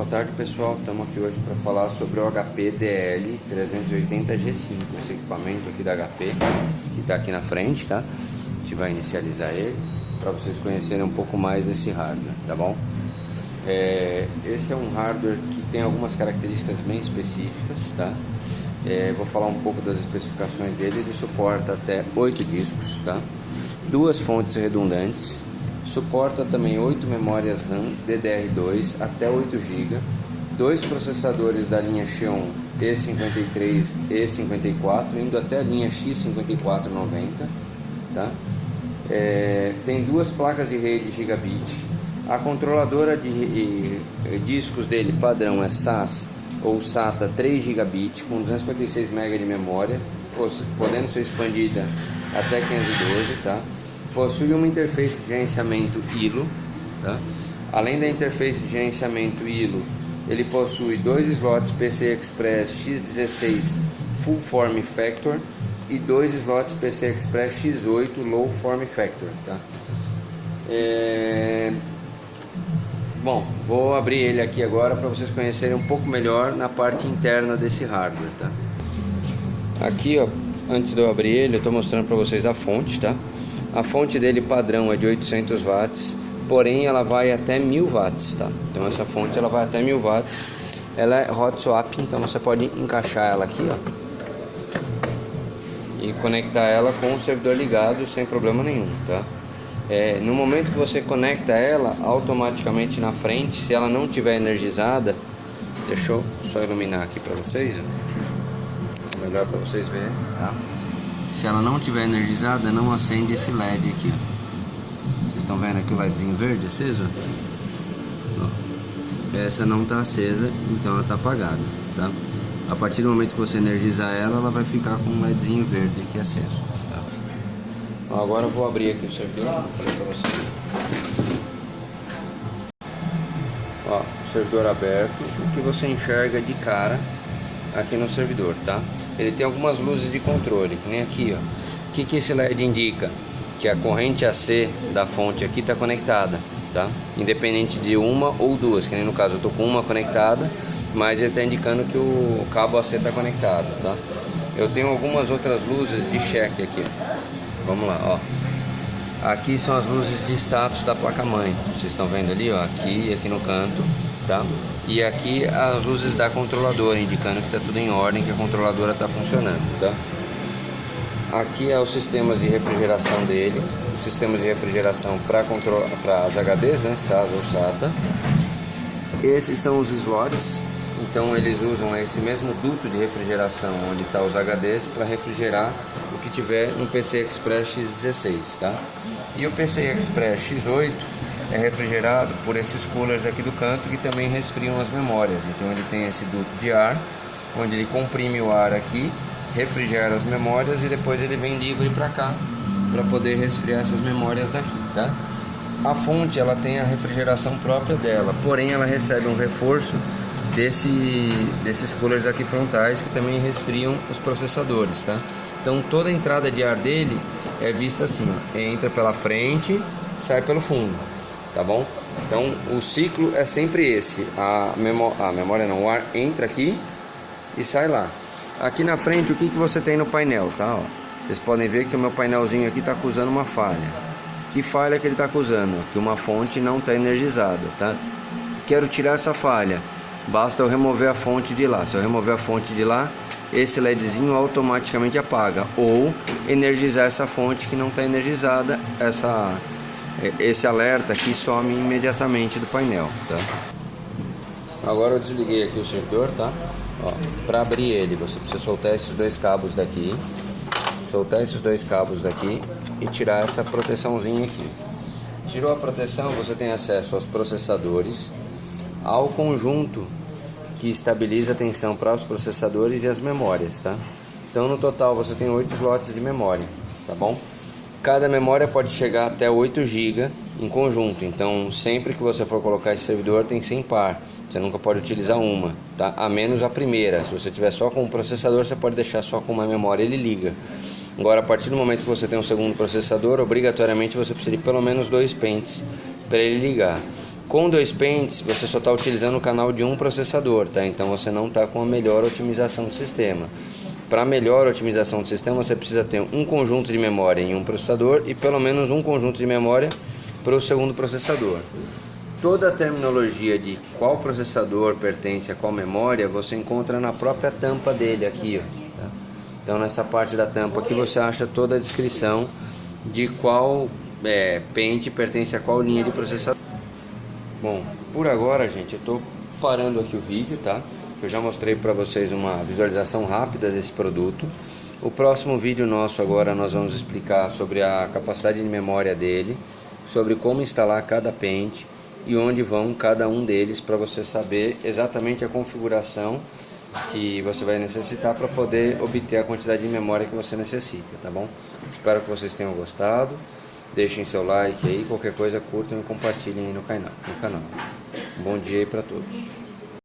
Boa tarde pessoal, estamos aqui hoje para falar sobre o HP DL 380G5, esse equipamento aqui da HP que está aqui na frente, tá? A gente vai inicializar ele para vocês conhecerem um pouco mais desse hardware, tá bom? É, esse é um hardware que tem algumas características bem específicas, tá? É, vou falar um pouco das especificações dele, ele suporta até 8 discos, tá? Duas fontes redundantes, Suporta também 8 memórias RAM DDR2 até 8 GB, dois processadores da linha Xeon E53 e E54, indo até a linha X5490. Tá? É, tem duas placas de rede Gigabit. A controladora de discos dele padrão é SAS ou SATA 3 GB com 256 MB de memória, podendo ser expandida até 512, tá? Possui uma interface de gerenciamento ILO, tá? além da interface de gerenciamento ILO, ele possui dois slots PCI Express X16 Full Form Factor e dois slots PCI Express X8 Low Form Factor. Tá? É... Bom, vou abrir ele aqui agora para vocês conhecerem um pouco melhor na parte interna desse hardware. Tá? Aqui, ó, antes de eu abrir ele, eu estou mostrando para vocês a fonte, tá? A fonte dele padrão é de 800 watts, porém ela vai até 1000 watts, tá? Então essa fonte ela vai até 1000 watts. Ela é hot swap, então você pode encaixar ela aqui, ó. E conectar ela com o servidor ligado sem problema nenhum, tá? É, no momento que você conecta ela, automaticamente na frente, se ela não tiver energizada, deixa eu só iluminar aqui para vocês, melhor para vocês verem, tá? Se ela não tiver energizada, não acende esse LED aqui. Vocês estão vendo aqui o LEDzinho verde aceso? Ó. Essa não está acesa, então ela está apagada, tá? A partir do momento que você energizar ela, ela vai ficar com um LEDzinho verde aqui aceso. Tá? Agora eu vou abrir aqui o servidor, falei para vocês. Ó, o servidor aberto, o que você enxerga de cara aqui no servidor, tá? Ele tem algumas luzes de controle, que nem aqui, ó. O que, que esse LED indica? Que a corrente AC da fonte aqui está conectada, tá? Independente de uma ou duas, que nem no caso eu tô com uma conectada, mas ele está indicando que o cabo AC está conectado, tá? Eu tenho algumas outras luzes de check aqui. Vamos lá, ó. Aqui são as luzes de status da placa-mãe. Vocês estão vendo ali, ó, aqui e aqui no canto tá? E aqui as luzes da controladora, indicando que está tudo em ordem, que a controladora está funcionando, tá? Aqui é os sistemas de refrigeração dele, os sistemas de refrigeração para as HDs, né, SAS ou SATA. Esses são os slots, então eles usam esse mesmo duto de refrigeração onde está os HDs para refrigerar o que tiver no PCI Express X16, tá? E o PCI Express X8 é refrigerado por esses coolers aqui do canto que também resfriam as memórias. Então ele tem esse duto de ar, onde ele comprime o ar aqui, refrigera as memórias e depois ele vem livre para cá para poder resfriar essas memórias daqui, tá? A fonte ela tem a refrigeração própria dela, porém ela recebe um reforço desse, desses coolers aqui frontais que também resfriam os processadores, tá? Então toda a entrada de ar dele é vista assim, ó, entra pela frente, sai pelo fundo tá bom? Então o ciclo é sempre esse, a, memó a memória não, o ar entra aqui e sai lá. Aqui na frente o que, que você tem no painel, tá? Ó, vocês podem ver que o meu painelzinho aqui está acusando uma falha. Que falha que ele está acusando? Que uma fonte não está energizada, tá? Quero tirar essa falha, basta eu remover a fonte de lá. Se eu remover a fonte de lá, esse LEDzinho automaticamente apaga ou energizar essa fonte que não está energizada, essa esse alerta aqui some imediatamente do painel, tá? Agora eu desliguei aqui o servidor, tá? Para abrir ele, você precisa soltar esses dois cabos daqui, soltar esses dois cabos daqui e tirar essa proteçãozinha aqui. Tirou a proteção, você tem acesso aos processadores, ao conjunto que estabiliza a tensão para os processadores e as memórias, tá? Então no total você tem oito slots de memória, tá bom? Cada memória pode chegar até 8 GB em conjunto, então sempre que você for colocar esse servidor tem que ser. Você nunca pode utilizar uma, tá? A menos a primeira. Se você tiver só com o processador, você pode deixar só com uma memória, ele liga. Agora, a partir do momento que você tem um segundo processador, obrigatoriamente você precisa de pelo menos dois pentes para ele ligar. Com dois pentes, você só está utilizando o canal de um processador, tá? Então você não está com a melhor otimização do sistema. Para melhor otimização do sistema, você precisa ter um conjunto de memória em um processador e pelo menos um conjunto de memória para o segundo processador. Toda a terminologia de qual processador pertence a qual memória você encontra na própria tampa dele aqui. Ó, tá? Então nessa parte da tampa aqui você acha toda a descrição de qual é, pente pertence a qual linha de processador. Bom, por agora gente, eu estou parando aqui o vídeo, tá? Eu já mostrei para vocês uma visualização rápida desse produto. O próximo vídeo nosso agora nós vamos explicar sobre a capacidade de memória dele, sobre como instalar cada pente e onde vão cada um deles para você saber exatamente a configuração que você vai necessitar para poder obter a quantidade de memória que você necessita, tá bom? Espero que vocês tenham gostado. Deixem seu like aí, qualquer coisa curtam e compartilhem aí no canal. No canal. Um bom dia aí para todos.